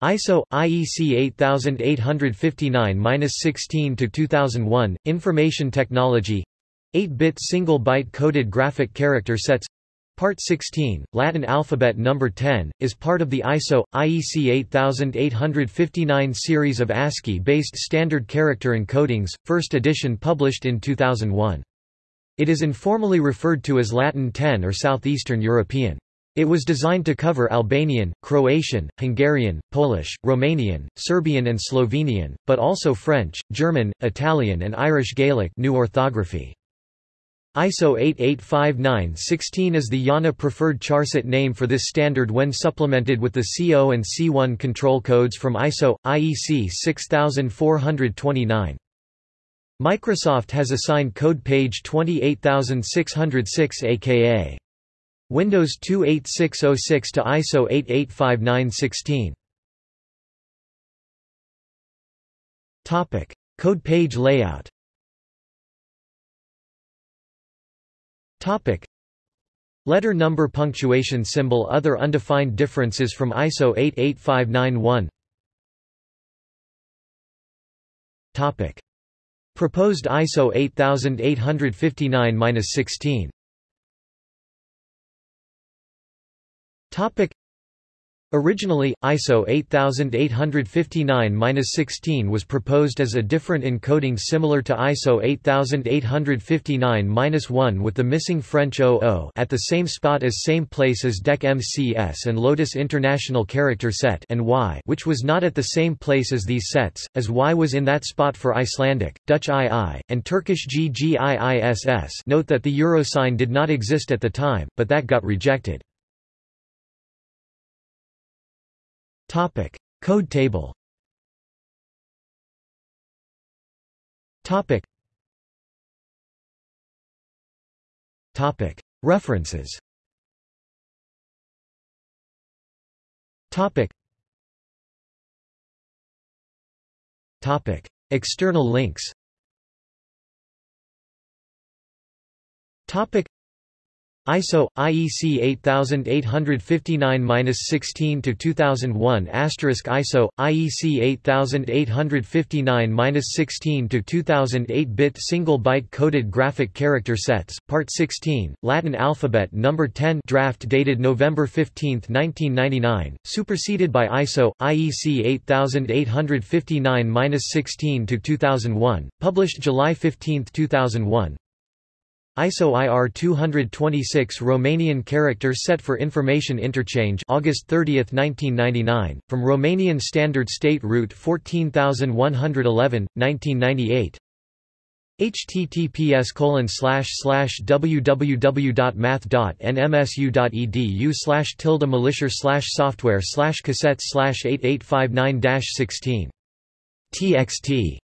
ISO IEC 8859-16 to 2001 Information Technology 8-bit single byte coded graphic character sets Part 16, Latin alphabet number 10, is part of the ISO IEC 8859 series of ASCII-based standard character encodings, first edition published in 2001. It is informally referred to as Latin 10 or Southeastern European. It was designed to cover Albanian, Croatian, Hungarian, Polish, Romanian, Serbian and Slovenian, but also French, German, Italian and Irish Gaelic new orthography. ISO 8859-16 is the IANA preferred charset name for this standard when supplemented with the CO and C1 control codes from ISO, IEC 6429. Microsoft has assigned code page 28606 aka Windows 28606 to ISO 885916. Topic: Code page layout. Topic: Letter number punctuation symbol Other undefined differences from ISO 88591 Topic. Proposed ISO 8859-16 Topic Originally, ISO 8859-16 was proposed as a different encoding similar to ISO 8859-1 with the missing French OO at the same spot as same place as DEC MCS and Lotus International Character Set and Y which was not at the same place as these sets, as Y was in that spot for Icelandic, Dutch II, and Turkish GGIISS note that the euro sign did not exist at the time, but that got rejected. Topic: Code table. Topic. Topic: References. Topic. Topic: External links. Topic ISO IEC 8859-16 to 2001 ISO IEC 8859-16 to 2008 bit single byte coded graphic character sets part 16 Latin alphabet number 10 draft dated November 15 1999 superseded by ISO IEC 8859-16 to 2001 published July 15 2001 ISO IR 226 Romanian character set for information interchange August 30, 1999, from Romanian Standard State Route 14111, 1998 https www.math.nmsu.edu slash tilde militia slash software slash cassettes slash 8859 16 txt